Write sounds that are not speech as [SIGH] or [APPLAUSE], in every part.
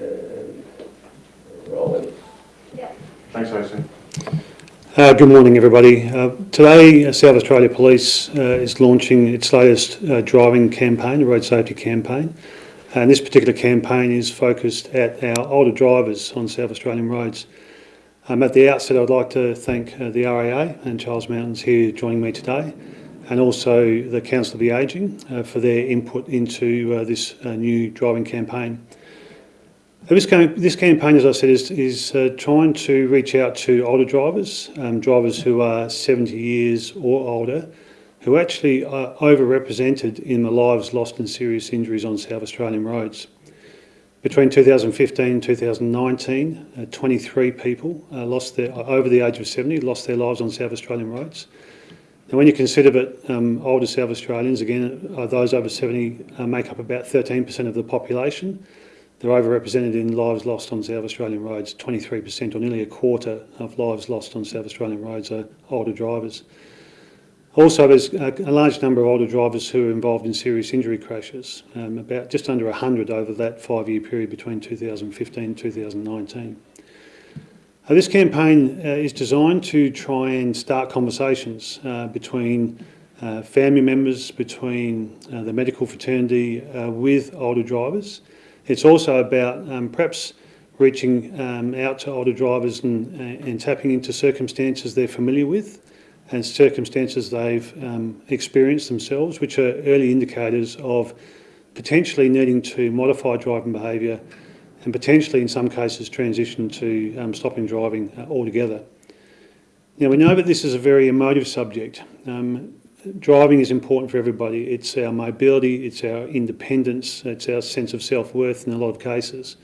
and rolling. Thanks, AC. Uh, good morning, everybody. Uh, today, uh, South Australia Police uh, is launching its latest uh, driving campaign, the road safety campaign. And this particular campaign is focused at our older drivers on South Australian roads. Um, at the outset, I'd like to thank uh, the RAA and Charles Mountain's here joining me today, and also the Council of the Ageing uh, for their input into uh, this uh, new driving campaign. Uh, This, cam- this campaign, as I said, is, is uh, trying to reach out to older drivers, um, drivers who are 70 years or older, who actually are overrepresented in the lives lost in serious injuries on South Australian roads. Between 2015 and 2019, uh, 23 people uh, lost their, over the age of 70 lost their lives on South Australian roads. Now, when you consider that um, older South Australians, again, uh, those over 70 uh, make up about 13% of the population, they're overrepresented in lives lost on South Australian roads. 23% or nearly a quarter of lives lost on South Australian roads are older drivers. Also, there's a, large number of older drivers who are involved in serious injury crashes, um, about just under 100 over that five-year period between 2015 and 2019. Uh, this campaign uh, is designed to try and start conversations uh, between uh, family members, between uh, the medical fraternity uh, with older drivers. It's also about um, perhaps reaching um, out to older drivers and, uh, and tapping into circumstances they're familiar with and circumstances they've um, experienced themselves, which are early indicators of potentially needing to modify driving behaviour and potentially in some cases transition to um, stopping driving uh, altogether. Now we know that this is a very emotive subject. Um, driving is important for everybody. It's our mobility, it's our independence, it's our sense of self-worth in a lot of cases.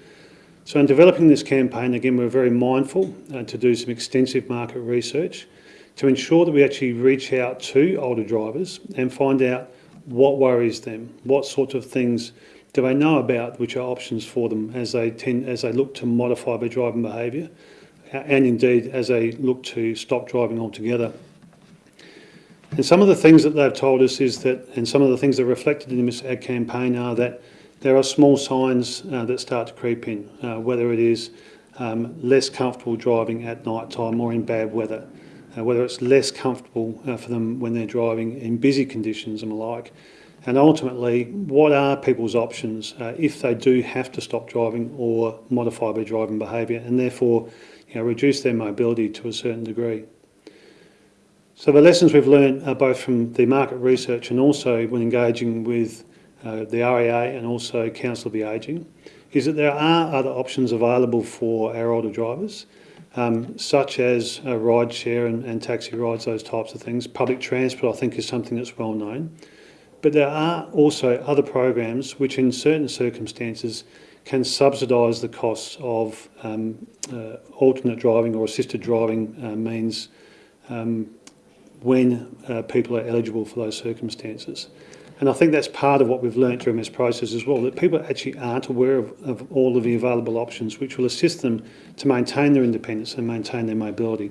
So in developing this campaign, again, we're very mindful uh, to do some extensive market research to ensure that we actually reach out to older drivers and find out what worries them, what sorts of things do they know about which are options for them as they tend, as they look to modify their driving behaviour and indeed as they look to stop driving altogether. And some of the things that they've told us is that, and some of the things that are reflected in this ad campaign are that there are small signs uh, that start to creep in, uh, whether it is um, less comfortable driving at night time or in bad weather, uh, whether it's less comfortable uh, for them when they're driving in busy conditions and the like. And ultimately, what are people's options uh, if they do have to stop driving or modify their driving behaviour and therefore you know, reduce their mobility to a certain degree? So the lessons we've learned uh, both from the market research and also when engaging with uh, the RAA and also Council of the Ageing is that there are other options available for our older drivers, um, such as uh, ride share and, and taxi rides, those types of things. Public transport, I think, is something that's well known. But there are also other programs which in certain circumstances can subsidise the costs of um, uh, alternate driving or assisted driving uh, means um, when uh, people are eligible for those circumstances. And I think that's part of what we've learnt during this process as well, that people actually aren't aware of, of all of the available options which will assist them to maintain their independence and maintain their mobility.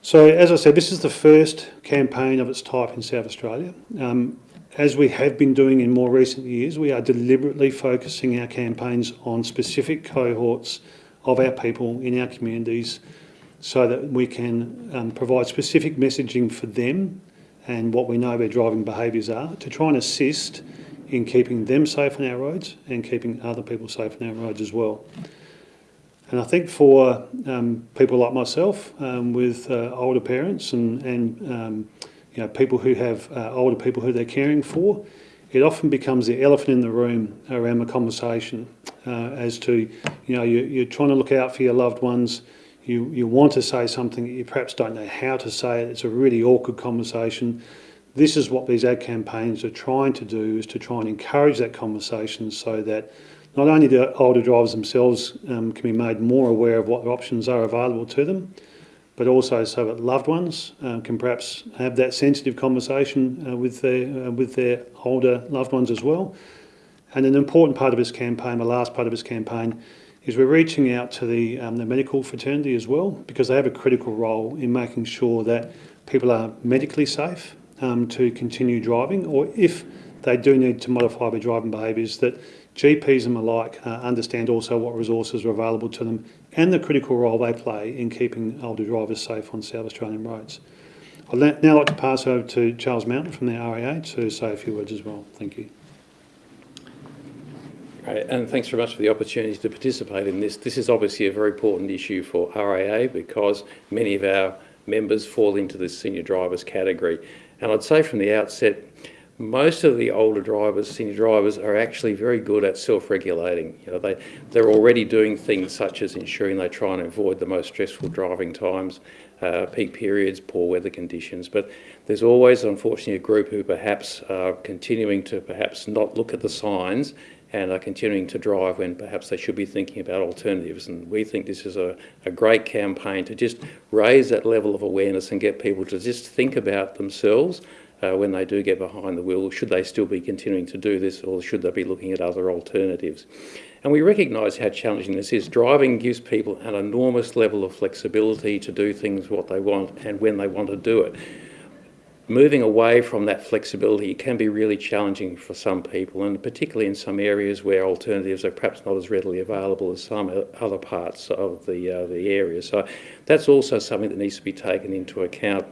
So as I said, this is the first campaign of its type in South Australia. Um, as we have been doing in more recent years, we are deliberately focusing our campaigns on specific cohorts of our people in our communities so that we can um, provide specific messaging for them and what we know their driving behaviours are to try and assist in keeping them safe on our roads and keeping other people safe on our roads as well. And I think for um, people like myself um, with uh, older parents and, and um, you know, people who have uh, older people who they're caring for, it often becomes the elephant in the room around the conversation uh, as to, you know, you, you're trying to look out for your loved ones, you, you want to say something, you perhaps don't know how to say it, it's a really awkward conversation. This is what these ad campaigns are trying to do, is to try and encourage that conversation so that not only the older drivers themselves um, can be made more aware of what options are available to them, but also so that loved ones um, can perhaps have that sensitive conversation uh, with, their, uh, with their older loved ones as well. And an important part of this campaign, the last part of this campaign, is we're reaching out to the, um, the medical fraternity as well because they have a critical role in making sure that people are medically safe um, to continue driving or if they do need to modify their driving behaviours that GPs and the like uh, understand also what resources are available to them and the critical role they play in keeping older drivers safe on South Australian roads. I'd now like to pass over to Charles Mountain from the RAA to say a few words as well. Thank you. And thanks very much for the opportunity to participate in this. This is obviously a very important issue for RAA because many of our members fall into the senior drivers category. And I'd say from the outset, most of the older drivers, senior drivers, are actually very good at self-regulating. You know, they, they're already doing things such as ensuring they try and avoid the most stressful driving times, uh, peak periods, poor weather conditions. But there's always, unfortunately, a group who perhaps are continuing to perhaps not look at the signs and are continuing to drive when perhaps they should be thinking about alternatives. And we think this is a, a great campaign to just raise that level of awareness and get people to just think about themselves uh, when they do get behind the wheel. Should they still be continuing to do this or should they be looking at other alternatives? And we recognise how challenging this is. Driving gives people an enormous level of flexibility to do things what they want and when they want to do it moving away from that flexibility can be really challenging for some people, and particularly in some areas where alternatives are perhaps not as readily available as some other parts of the, uh, the area. So that's also something that needs to be taken into account.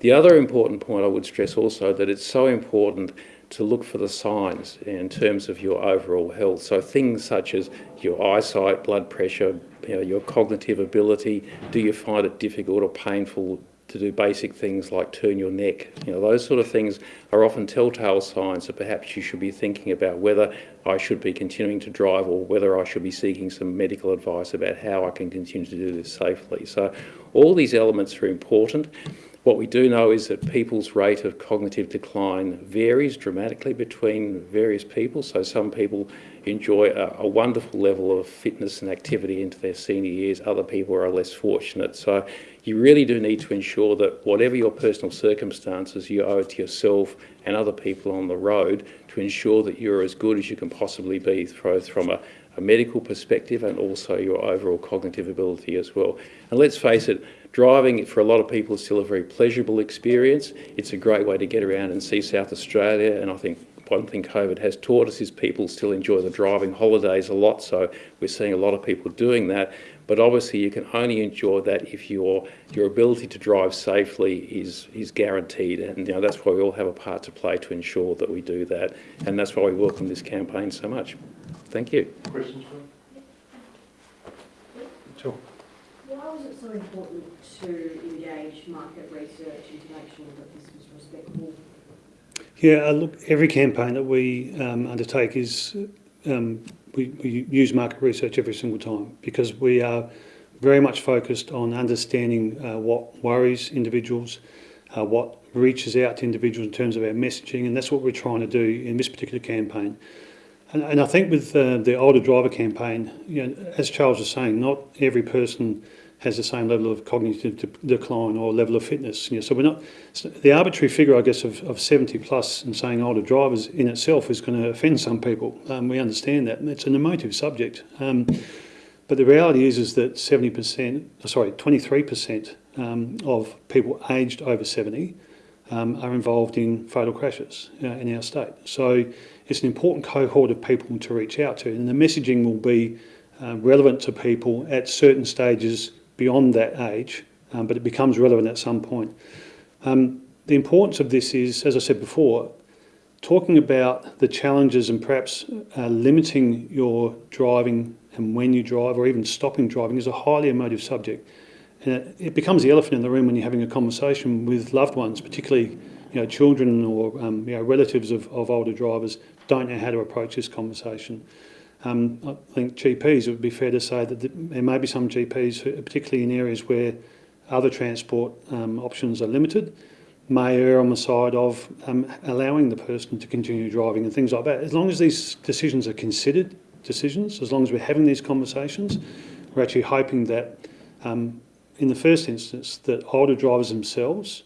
The other important point I would stress also that it's so important to look for the signs in terms of your overall health. So things such as your eyesight, blood pressure, you know, your cognitive ability, do you find it difficult or painful to do basic things like turn your neck. You know, those sort of things are often telltale signs that perhaps you should be thinking about whether I should be continuing to drive or whether I should be seeking some medical advice about how I can continue to do this safely. So all these elements are important. What we do know is that people's rate of cognitive decline varies dramatically between various people. So some people enjoy a, a, wonderful level of fitness and activity into their senior years. Other people are less fortunate. So you really do need to ensure that whatever your personal circumstances, you owe it to yourself and other people on the road to ensure that you're as good as you can possibly be, both from a, a medical perspective and also your overall cognitive ability as well. And let's face it, driving for a lot of people is still a very pleasurable experience. It's a great way to get around and see South Australia, and I think one thing COVID has taught us is people still enjoy the driving holidays a lot, so we're seeing a lot of people doing that. But obviously, you can only enjoy that if your your ability to drive safely is is guaranteed, and you know that's why we all have a part to play to ensure that we do that, and that's why we welcome this campaign so much. Thank you. Questions? Sure. Why was it so important to engage market research and to make sure that this was respectful? Yeah, uh, look, every campaign that we um, undertake is um, we, we use market research every single time because we are very much focused on understanding uh, what worries individuals, uh, what reaches out to individuals in terms of our messaging, and that's what we're trying to do in this particular campaign. And, and I think with uh, the older driver campaign, you know, as Charles was saying, not every person has the same level of cognitive de decline or level of fitness. You know, so we're not so the arbitrary figure, I guess, of, of 70 plus and saying older drivers in itself is going to offend some people. Um, we understand that. It's an emotive subject. Um, but the reality is, is that 70%, sorry, 23% um, of people aged over 70 um, are involved in fatal crashes uh, in our state. So it's an important cohort of people to reach out to, and the messaging will be uh, relevant to people at certain stages beyond that age, um, but it becomes relevant at some point. Um, the importance of this is, as I said before, talking about the challenges and perhaps uh, limiting your driving and when you drive or even stopping driving is a highly emotive subject. And it, it becomes the elephant in the room when you're having a conversation with loved ones, particularly you know, children or um, you know, relatives of, of older drivers don't know how to approach this conversation. Um, I think GPs, it would be fair to say that there may be some GPs, who, particularly in areas where other transport um, options are limited, may err on the side of um, allowing the person to continue driving and things like that. As long as these decisions are considered decisions, as long as we're having these conversations, we're actually hoping that um, in the first instance that older drivers themselves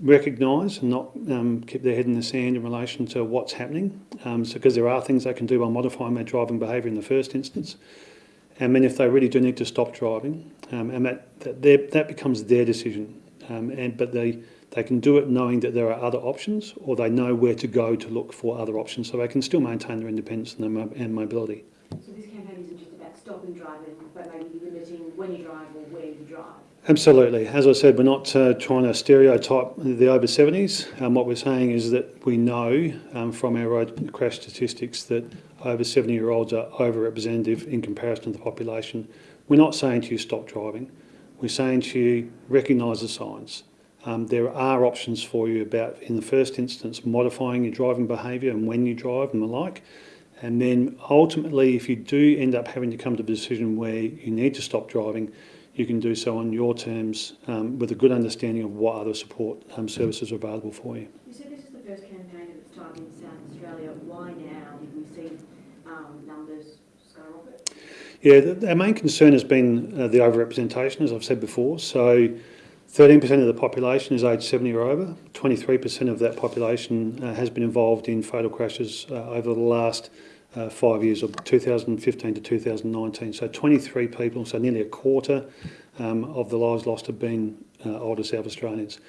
recognise and not um, keep their head in the sand in relation to what's happening, um, so because there are things they can do by modifying their driving behaviour in the first instance. And then if they really do need to stop driving, um, and that that, that becomes their decision. Um, and but they they can do it knowing that there are other options or they know where to go to look for other options so they can still maintain their independence and, their mo- and mobility. So this campaign isn't just about stopping driving, but maybe limiting when you drive or where you drive. Absolutely. As I said, we're not uh, trying to stereotype the over 70s. Um, what we're saying is that we know um, from our road crash statistics that over 70 year olds are overrepresentative in comparison to the population. We're not saying to you stop driving. We're saying to you recognise the signs. Um, there are options for you about, in the first instance, modifying your driving behaviour and when you drive and the like. And then ultimately, if you do end up having to come to the decision where you need to stop driving, you can do so on your terms um, with a good understanding of what other support um, services are available for you. You said this is the first campaign of its type in South Australia. Why now we see um, numbers skyrocket? Yeah, the, our main concern has been uh, the overrepresentation, as I've said before. So 13% of the population is aged 70 or over. 23% of that population uh, has been involved in fatal crashes uh, over the last uh, five years, or 2015 to 2019. So 23 people, so nearly a quarter um, of the lives lost have been uh, older South Australians.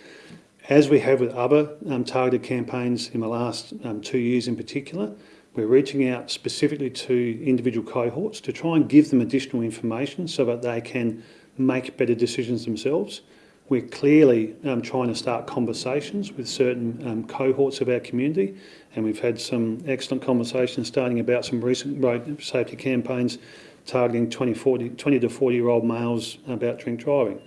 As we have with other um, targeted campaigns in the last um, two years in particular, we're reaching out specifically to individual cohorts to try and give them additional information so that they can make better decisions themselves. We're clearly um, trying to start conversations with certain um, cohorts of our community, and we've had some excellent conversations starting about some recent road safety campaigns targeting 20, 40, 20 to 40 year old males about drink driving.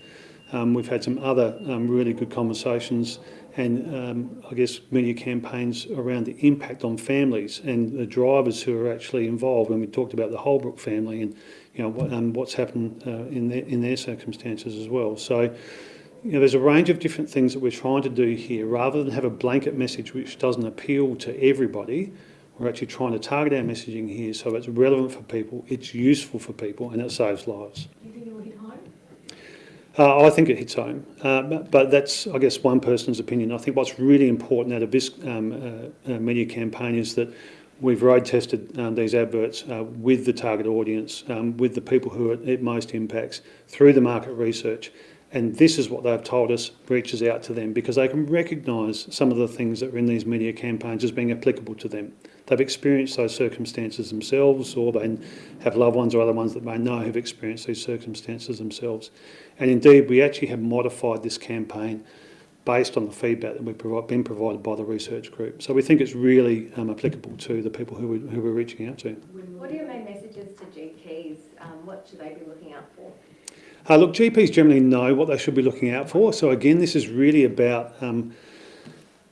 Um, we've had some other um, really good conversations and um, I guess media campaigns around the impact on families and the drivers who are actually involved. When we talked about the Holbrook family and you know what, um, what's happened uh, in their in their circumstances as well. So. You know, there's a range of different things that we're trying to do here. Rather than have a blanket message which doesn't appeal to everybody, we're actually trying to target our messaging here so it's relevant for people, it's useful for people, and it saves lives. Do you think it will hit home? Uh, I think it hits home, uh, but, but that's, I guess, one person's opinion. I think what's really important out of this um, uh, uh, media campaign is that we've road tested um, these adverts uh, with the target audience, um, with the people who are, it most impacts, through the market research. And this is what they've told us reaches out to them because they can recognise some of the things that are in these media campaigns as being applicable to them. They've experienced those circumstances themselves, or they have loved ones or other ones that they know have experienced these circumstances themselves. And indeed, we actually have modified this campaign based on the feedback that we've been provided by the research group. So we think it's really um, applicable to the people who, we, who we're reaching out to. What are your main messages to GPs? Um, what should they be looking out for? Uh, look, GPs generally know what they should be looking out for. So again, this is really about um,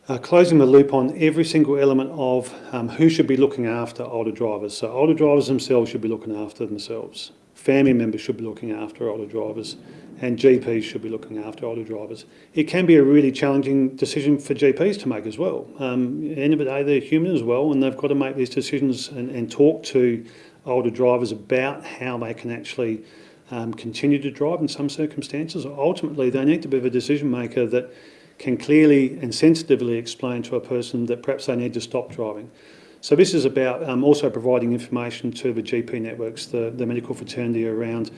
uh, closing the loop on every single element of um, who should be looking after older drivers. So older drivers themselves should be looking after themselves. Family members should be looking after older drivers, and GPs should be looking after older drivers. It can be a really challenging decision for GPs to make as well. Um, at the end of the day, they're human as well, and they've got to make these decisions and, and talk to older drivers about how they can actually um, continue to drive in some circumstances. Ultimately, they need to be a decision maker that can clearly and sensitively explain to a person that perhaps they need to stop driving. So this is about um, also providing information to the GP networks, the, the medical fraternity around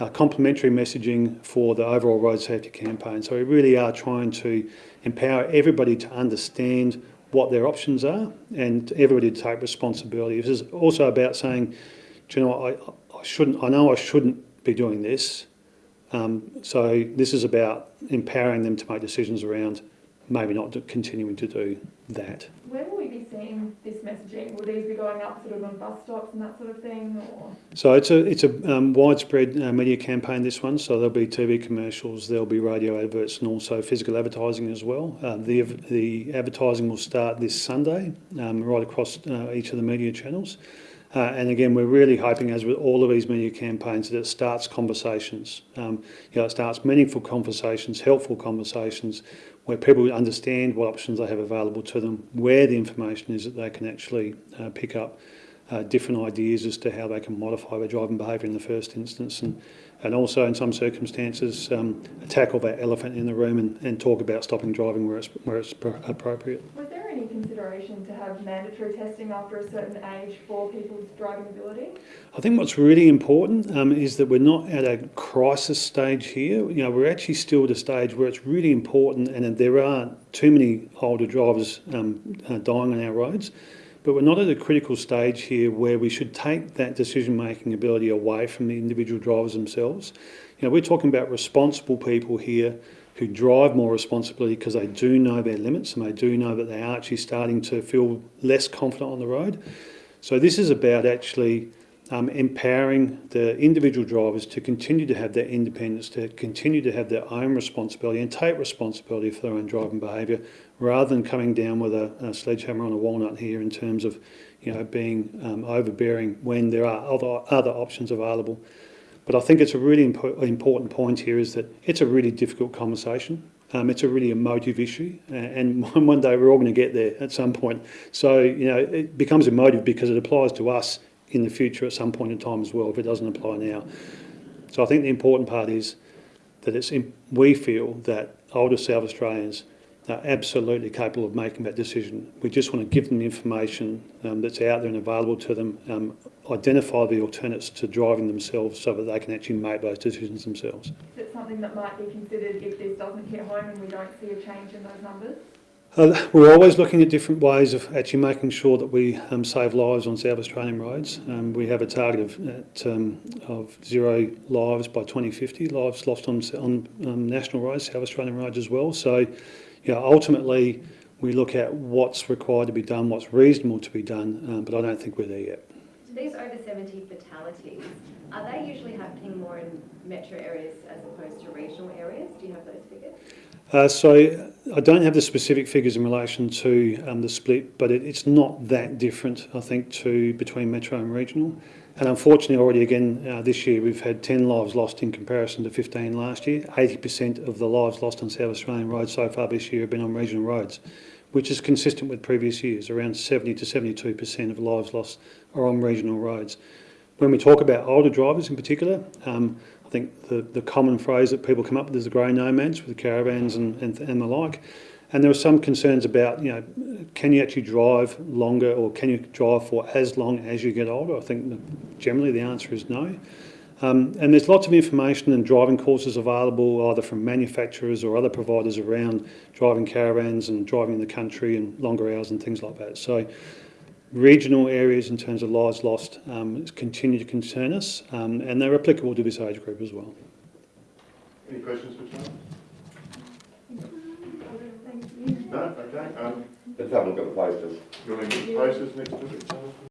uh, complementary messaging for the overall road safety campaign. So we really are trying to empower everybody to understand what their options are and everybody to take responsibility. This is also about saying, you know I, I shouldn't, I know I shouldn't be doing this. Um, so this is about empowering them to make decisions around maybe not continuing to do that. Where will we be seeing this messaging? Will these be going up sort of on bus stops and that sort of thing, or? So it's a it's a um, widespread uh, media campaign. This one, so there'll be TV commercials, there'll be radio adverts, and also physical advertising as well. Uh, the the advertising will start this Sunday, um, right across uh, each of the media channels. Uh, and again, we're really hoping, as with all of these media campaigns, that it starts conversations. Um, you know, it starts meaningful conversations, helpful conversations, where people understand what options they have available to them, where the information is that they can actually uh, pick up uh, different ideas as to how they can modify their driving behaviour in the first instance, and and also in some circumstances um, tackle that elephant in the room and, and talk about stopping driving where it's where it's pro- appropriate. Any consideration to have mandatory testing after a certain age for people's driving ability? I think what's really important um, is that we're not at a crisis stage here. You know, we're actually still at a stage where it's really important, and there are too many older drivers um, uh, dying on our roads. But we're not at a critical stage here where we should take that decision-making ability away from the individual drivers themselves. You know, we're talking about responsible people here who drive more responsibly because they do know their limits and they do know that they are actually starting to feel less confident on the road. So this is about actually um, empowering the individual drivers to continue to have their independence, to continue to have their own responsibility and take responsibility for their own driving behaviour, rather than coming down with a, a sledgehammer on a walnut here in terms of, you know, being um, overbearing when there are other other options available. But I think it's a really impo- important point here is that it's a really difficult conversation. Um, it's a really emotive issue, and [LAUGHS] one day we're all going to get there at some point. So, you know, it becomes emotive because it applies to us in the future at some point in time as well, if it doesn't apply now. So I think the important part is that it's we feel that older South Australians are absolutely capable of making that decision. We just want to give them the information um, that's out there and available to them, um, identify the alternates to driving themselves so that they can actually make those decisions themselves. Is it something that might be considered if this doesn't hit home and we don't see a change in those numbers? Uh, we're always looking at different ways of actually making sure that we um, save lives on South Australian roads. Um, we have a target of, at, um, of zero lives by 2050, lives lost on, on um, national roads, South Australian roads as well. So, you know, ultimately, we look at what's required to be done, what's reasonable to be done, um, but I don't think we're there yet. So these over 70 fatalities, are they usually happening more in metro areas as opposed to regional areas? Do you have those figures? Uh, so I don't have the specific figures in relation to um, the split, but it, it's not that different, I think, to between metro and regional. And unfortunately, already again uh, this year, we've had 10 lives lost in comparison to 15 last year. 80% of the lives lost on South Australian roads so far this year have been on regional roads, which is consistent with previous years. Around 70 to 72% of lives lost are on regional roads. When we talk about older drivers in particular, um, I think the, the common phrase that people come up with is the grey nomads with the caravans and, and, and the like. And there are some concerns about, you know, can you actually drive longer or can you drive for as long as you get older? I think generally the answer is no. Um, and there's lots of information and driving courses available either from manufacturers or other providers around driving caravans and driving in the country and longer hours and things like that. So regional areas in terms of lives lost um, continue to concern us um, and they're applicable to this age group as well. Any questions for Charlie? No? Okay. Um, Let's have a look at the posters. you want to get the posters next to it?